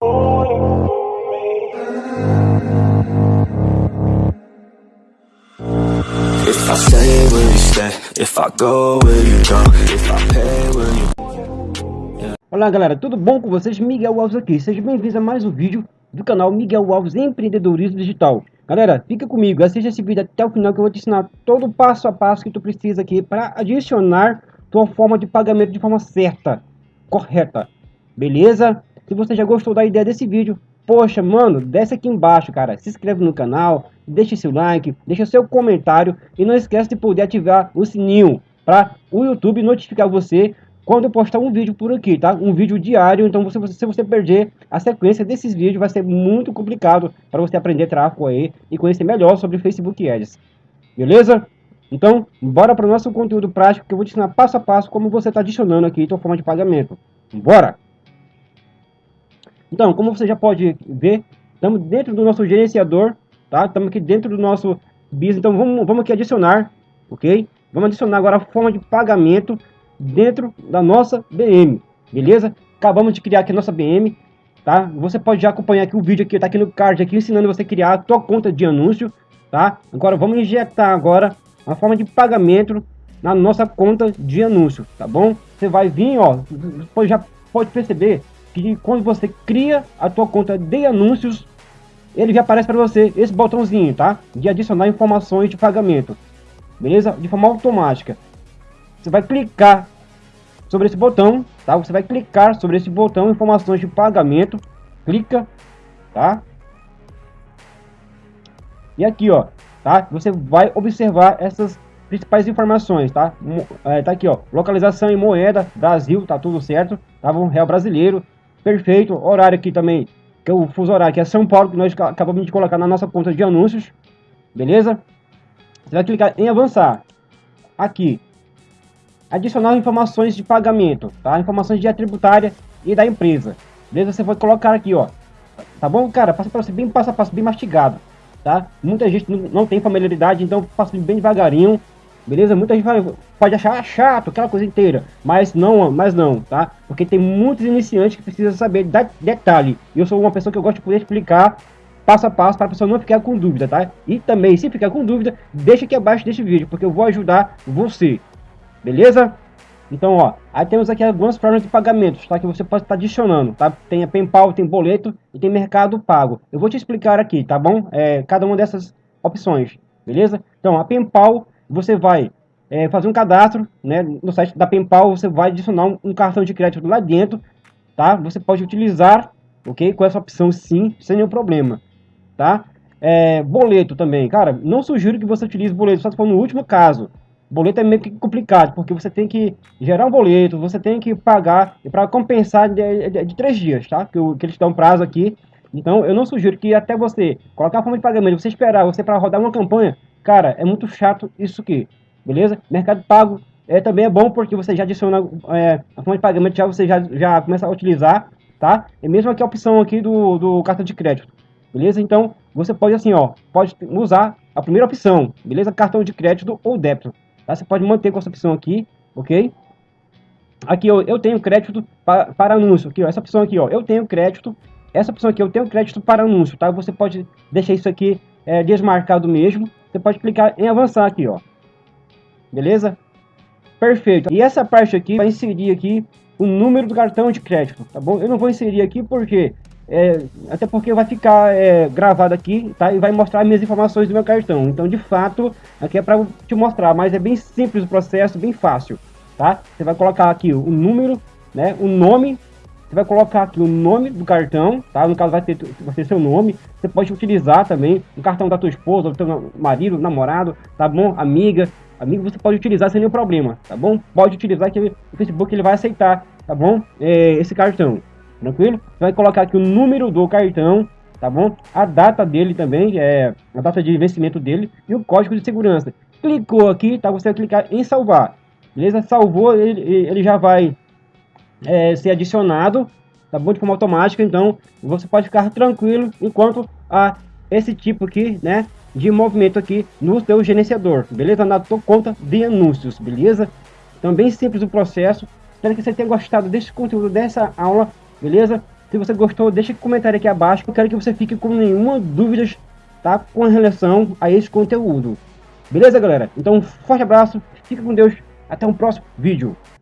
If I stay, will you stay? If I go, will you go? If I pay, will you... Olá galera, tudo bom com vocês? Miguel Alves aqui, sejam bem-vindos a mais um vídeo do canal Miguel Alves Empreendedorismo Digital. Galera, fica comigo, assista esse vídeo até o final que eu vou te ensinar todo o passo a passo que tu precisa aqui para adicionar tua forma de pagamento de forma certa, correta, beleza? Se você já gostou da ideia desse vídeo, Poxa, mano, desce aqui embaixo, cara. Se inscreve no canal, deixa seu like, deixa seu comentário e não esquece de poder ativar o sininho para o YouTube notificar você quando eu postar um vídeo por aqui, tá? Um vídeo diário, então você, se você perder a sequência desses vídeos, vai ser muito complicado para você aprender tráfego aí e conhecer melhor sobre Facebook Ads. Beleza? Então, bora para o nosso conteúdo prático que eu vou te ensinar passo a passo como você está adicionando aqui a sua forma de pagamento. Bora! Então, como você já pode ver, estamos dentro do nosso gerenciador, tá? Estamos aqui dentro do nosso BIS, então vamos, vamos aqui adicionar, ok? Vamos adicionar agora a forma de pagamento dentro da nossa BM, beleza? Acabamos de criar aqui a nossa BM, tá? Você pode já acompanhar aqui o vídeo aqui, tá aqui no card aqui, ensinando você a criar a sua conta de anúncio, tá? Agora vamos injetar agora a forma de pagamento na nossa conta de anúncio, tá bom? Você vai vir, ó, você já pode perceber que quando você cria a tua conta de anúncios, ele já aparece para você esse botãozinho, tá? De adicionar informações de pagamento, beleza? De forma automática. Você vai clicar sobre esse botão, tá? Você vai clicar sobre esse botão informações de pagamento, clica, tá? E aqui, ó, tá? Você vai observar essas principais informações, tá? É, tá aqui, ó, localização em moeda, Brasil, tá tudo certo, tá? Um real brasileiro, Perfeito. Horário aqui também, que é o fuso horário, que é São Paulo, que nós acabamos de colocar na nossa conta de anúncios. Beleza? Você vai clicar em avançar. Aqui. Adicionar informações de pagamento, tá? Informações de tributária e da empresa. Beleza? Você vai colocar aqui, ó. Tá bom, cara? Passa para você bem passo a passo, bem mastigado, tá? Muita gente não tem familiaridade, então passa bem devagarinho Beleza? Muita gente vai, pode achar chato, aquela coisa inteira. Mas não, mas não, tá? Porque tem muitos iniciantes que precisam saber de detalhe. Eu sou uma pessoa que eu gosto de poder explicar passo a passo para a pessoa não ficar com dúvida, tá? E também, se ficar com dúvida, deixa aqui abaixo desse vídeo, porque eu vou ajudar você. Beleza? Então, ó, aí temos aqui algumas formas de pagamentos, tá? Que você pode estar adicionando, tá? Tem a PayPal, tem boleto e tem Mercado Pago. Eu vou te explicar aqui, tá bom? É, cada uma dessas opções, beleza? Então, a PayPal você vai é, fazer um cadastro né, no site da PayPal, você vai adicionar um, um, cartão de crédito lá dentro, tá? Você pode utilizar, ok? Com essa opção sim, sem nenhum problema, tá? É, boleto também, cara, não sugiro que você utilize boleto, só se for no último caso. Boleto é meio que complicado, porque você tem que gerar um boleto, você tem que pagar para compensar de, de, de, três dias, tá? Que, que eles dão prazo aqui. Então, eu não sugiro que até você colocar a forma de pagamento, você esperar você para rodar uma campanha, Cara, é muito chato isso aqui, beleza? Mercado Pago é, também é bom porque você já adiciona é, a forma de pagamento, já você já, já começa a utilizar, tá? E mesmo aqui a opção aqui do, do cartão de crédito, beleza? Então, você pode assim, ó, pode usar a primeira opção, beleza? Cartão de crédito ou débito, tá? Você pode manter com essa opção aqui, ok? Aqui eu, eu tenho crédito para, para anúncio, aqui ó, essa opção aqui ó, eu tenho crédito, essa opção aqui eu tenho crédito para anúncio, tá? Você pode deixar isso aqui é, desmarcado mesmo, você pode clicar em avançar aqui, ó. Beleza? Perfeito. E essa parte aqui vai inserir aqui o número do cartão de crédito, tá bom? Eu não vou inserir aqui porque é, até porque vai ficar é, gravado aqui, tá? E vai mostrar minhas informações do meu cartão. Então, de fato, aqui é para te mostrar, mas é bem simples o processo, bem fácil, tá? Você vai colocar aqui o número, né? O nome você vai colocar aqui o nome do cartão, tá? No caso vai ter, vai ter seu nome. Você pode utilizar também o cartão da tua esposa, do teu marido, namorado, tá bom? Amiga, amigo você pode utilizar sem nenhum problema, tá bom? Pode utilizar que o Facebook ele vai aceitar, tá bom? É, esse cartão, tranquilo? Você vai colocar aqui o número do cartão, tá bom? A data dele também, é a data de vencimento dele e o código de segurança. Clicou aqui, tá? Você vai clicar em salvar, beleza? Salvou, ele, ele já vai é, ser adicionado, tá bom? De forma automática, então você pode ficar tranquilo enquanto a esse tipo aqui, né? De movimento aqui no seu gerenciador, beleza? Na tua conta de anúncios, beleza? Então bem simples o processo. Espero que você tenha gostado desse conteúdo, dessa aula, beleza? Se você gostou, deixa um comentário aqui abaixo. Eu quero que você fique com nenhuma dúvida, tá? Com relação a esse conteúdo. Beleza, galera? Então, um forte abraço, fica com Deus, até o um próximo vídeo.